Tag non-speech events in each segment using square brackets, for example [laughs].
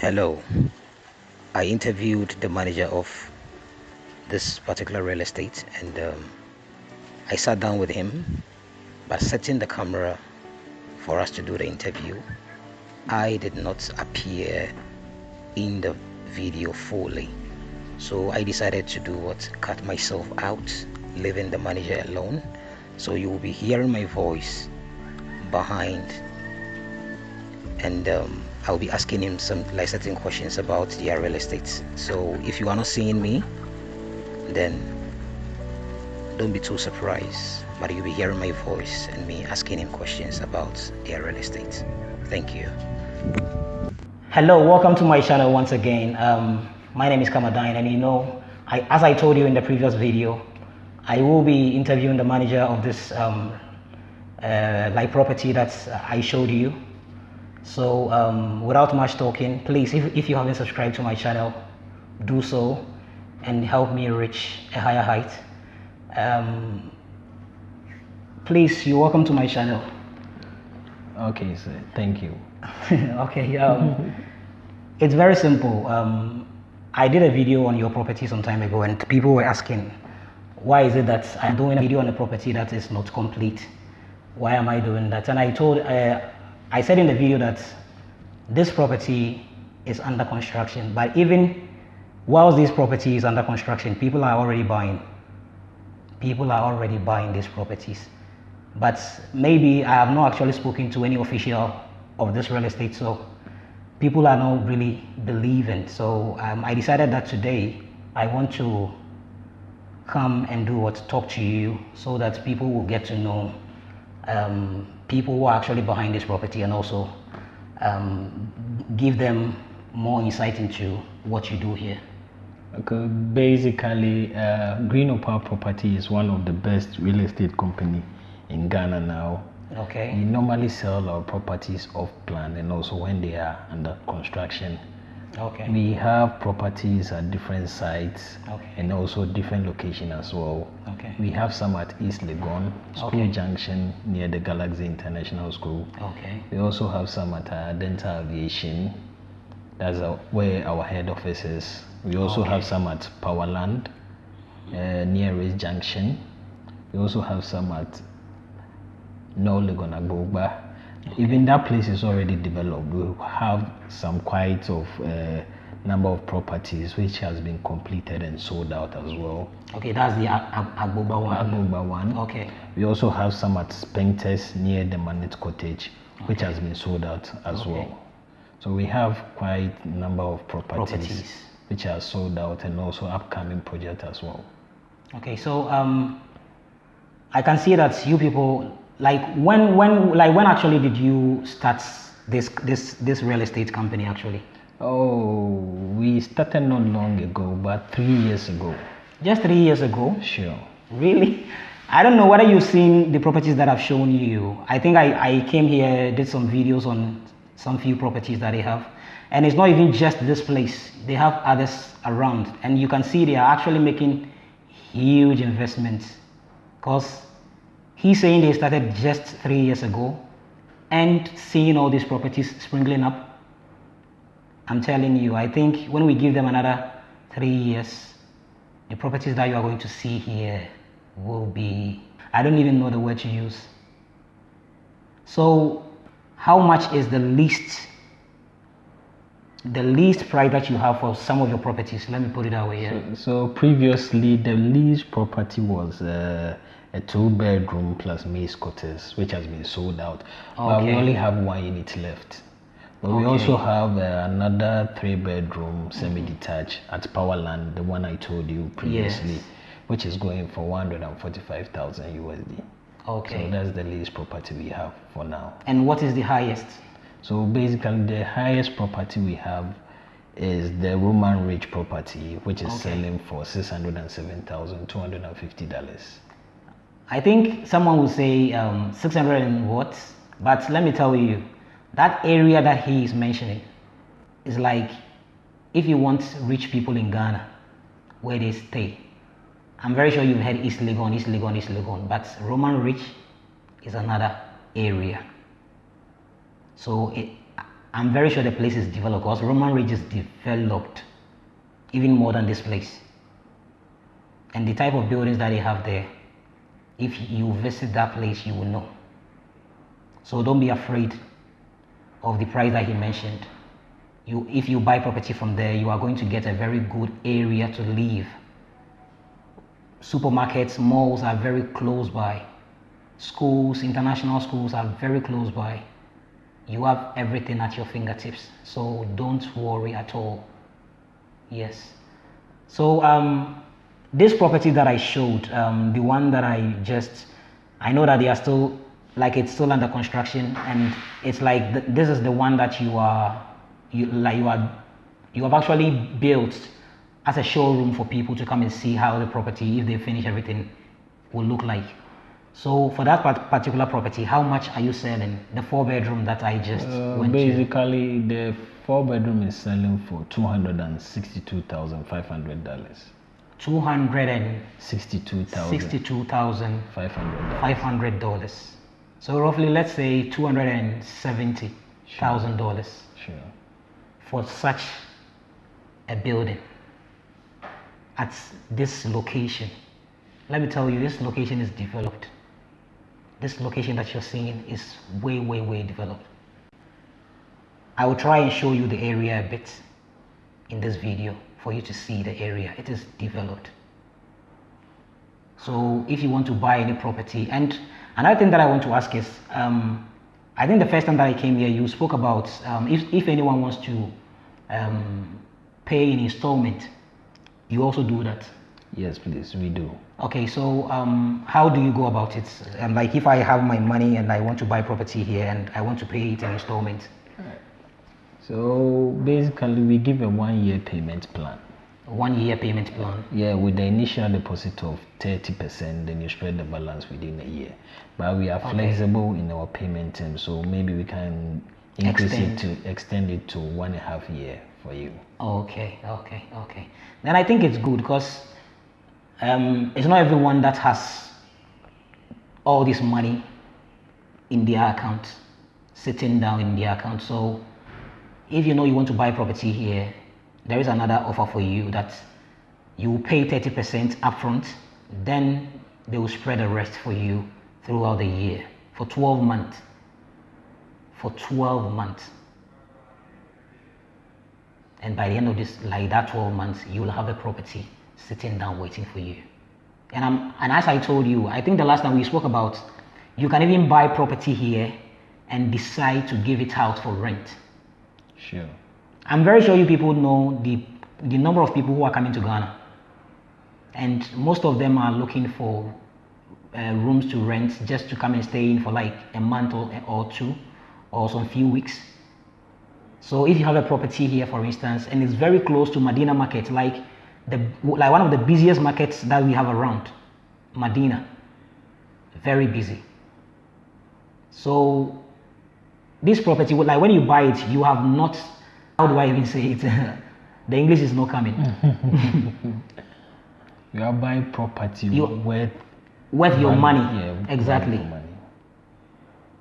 Hello. I interviewed the manager of this particular real estate and um, I sat down with him by setting the camera for us to do the interview. I did not appear in the video fully. So I decided to do what? Cut myself out, leaving the manager alone. So you will be hearing my voice behind and um, I'll be asking him some certain questions about their real estate. So if you are not seeing me, then don't be too surprised. But you'll be hearing my voice and me asking him questions about their real estate. Thank you. Hello, welcome to my channel once again. Um, my name is Kamadine, and you know, I, as I told you in the previous video, I will be interviewing the manager of this um, uh, like property that I showed you so um, without much talking, please, if, if you haven't subscribed to my channel, do so and help me reach a higher height. Um, please, you're welcome to my channel. Okay, sir. Thank you. [laughs] okay. Um, it's very simple. Um, I did a video on your property some time ago, and people were asking, why is it that I'm doing a video on a property that is not complete? Why am I doing that? And I told, uh, I said in the video that this property is under construction, but even whilst this property is under construction, people are already buying. People are already buying these properties. But maybe I have not actually spoken to any official of this real estate, so people are not really believing. So um, I decided that today I want to come and do what talk to you so that people will get to know um, people who are actually behind this property and also um, give them more insight into what you do here? Okay, basically, uh, Green Opal Property is one of the best real estate company in Ghana now. Okay. We normally sell our properties off plan and also when they are under construction. Okay. We have properties at different sites okay. and also different location as well. Okay. We have some at East Legon, School okay. Junction near the Galaxy International School. Okay. We also have some at uh, Dental Aviation. That's uh, where our head office is. We also okay. have some at Powerland uh, near Race Junction. We also have some at North Legon Agbogba Okay. Even that place is already developed. We have some quite of uh, number of properties which has been completed and sold out as well. Okay, that's the Agbogba one. Agbogba one. Okay. We also have some at Spintex near the Manet Cottage, which okay. has been sold out as okay. well. So we have quite a number of properties, properties, which are sold out and also upcoming project as well. Okay, so um, I can see that you people like when when like when actually did you start this this this real estate company actually? Oh we started not long ago but three years ago. Just three years ago? Sure. Really? I don't know whether you've seen the properties that i've shown you? I think i i came here did some videos on some few properties that they have and it's not even just this place. They have others around and you can see they are actually making huge investments. Because He's saying they started just three years ago and seeing all these properties sprinkling up. I'm telling you, I think when we give them another three years, the properties that you are going to see here will be, I don't even know the word to use. So how much is the least the least price that you have for some of your properties let me put it that way yeah? so, so previously the least property was uh, a two bedroom plus maze quarters, which has been sold out. Okay. But we only have one unit left. But okay. we also have uh, another three bedroom semi detached at Powerland, the one I told you previously, yes. which is going for 145,000 USD. Okay. So that's the least property we have for now. And what is the highest? So basically, the highest property we have is the Roman Ridge property, which is okay. selling for $607,250. I think someone will say um, 600 and what, but let me tell you, that area that he is mentioning is like if you want rich people in Ghana, where they stay. I'm very sure you've heard East Legon, East Legon, East Legon, but Roman Ridge is another area. So it, I'm very sure the place is developed because Roman Ridge is developed even more than this place. And the type of buildings that they have there, if you visit that place, you will know. So don't be afraid of the price that he mentioned. You, if you buy property from there, you are going to get a very good area to live. Supermarkets, malls are very close by. Schools, international schools are very close by. You have everything at your fingertips. So don't worry at all. Yes. So um, this property that I showed, um, the one that I just, I know that they are still, like it's still under construction and it's like, th this is the one that you are, you, like you are, you have actually built as a showroom for people to come and see how the property, if they finish everything, will look like. So for that particular property, how much are you selling? The four bedroom that I just uh, went Basically, to? the four bedroom is selling for two hundred and sixty-two thousand five hundred dollars. Two hundred and sixty-two thousand. Sixty-two thousand five hundred. Five hundred dollars. So roughly, let's say two hundred and seventy thousand dollars. Sure. For such a building at this location. Let me tell you, this location is developed this location that you're seeing is way, way, way developed. I will try and show you the area a bit in this video for you to see the area. It is developed. So if you want to buy any property, and another thing that I want to ask is, um, I think the first time that I came here, you spoke about um, if, if anyone wants to um, pay in installment, you also do that. Yes, please, we do. Okay, so um, how do you go about it? Um, like if I have my money and I want to buy property here and I want to pay it in installments. So basically, we give a one-year payment plan. One year payment plan. Yeah, with the initial deposit of thirty percent, then you spread the balance within a year. But we are okay. flexible in our payment terms, so maybe we can increase extend. it to extend it to one and a half year for you. Okay, okay, okay. Then I think it's good because um, it's not everyone that has all this money in their account, sitting down in their account. So if you know you want to buy property here, there is another offer for you that you will pay 30% upfront, then they will spread the rest for you throughout the year for 12 months. For 12 months. And by the end of this, like that 12 months, you will have a property sitting down waiting for you. And, I'm, and as I told you, I think the last time we spoke about, you can even buy property here and decide to give it out for rent. Sure. I'm very sure you people know the, the number of people who are coming to Ghana. And most of them are looking for uh, rooms to rent just to come and stay in for like a month or, or two or some few weeks. So if you have a property here, for instance, and it's very close to Medina Market, like the like one of the busiest markets that we have around, Medina. Very busy. So this property, like when you buy it, you have not. How do I even say it? [laughs] the English is not coming. [laughs] you are buying property you, worth worth your money. Yeah, exactly. Your money.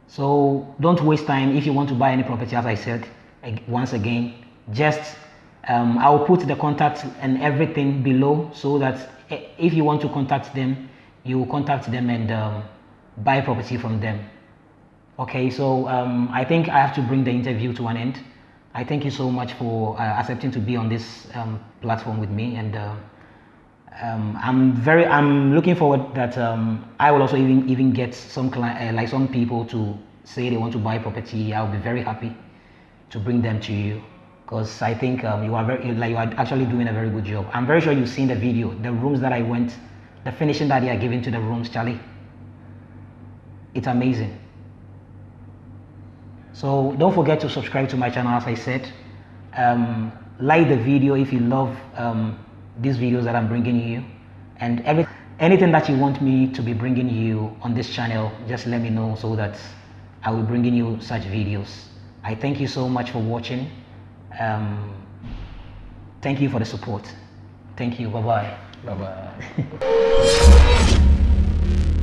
So don't waste time if you want to buy any property. As I said, once again, just um, I'll put the contact and everything below so that if you want to contact them, you will contact them and um, buy property from them. Okay, so um, I think I have to bring the interview to an end. I thank you so much for uh, accepting to be on this um, platform with me, and uh, um, I'm very I'm looking forward that um, I will also even even get some uh, like some people to say they want to buy property. I'll be very happy to bring them to you because I think um, you are very like you are actually doing a very good job. I'm very sure you've seen the video, the rooms that I went, the finishing that they are giving to the rooms, Charlie. It's amazing. So don't forget to subscribe to my channel, as I said. Um, like the video if you love um, these videos that I'm bringing you, and every anything that you want me to be bringing you on this channel, just let me know so that I will bring in you such videos. I thank you so much for watching. Um, thank you for the support. Thank you. Bye bye. Bye bye. [laughs]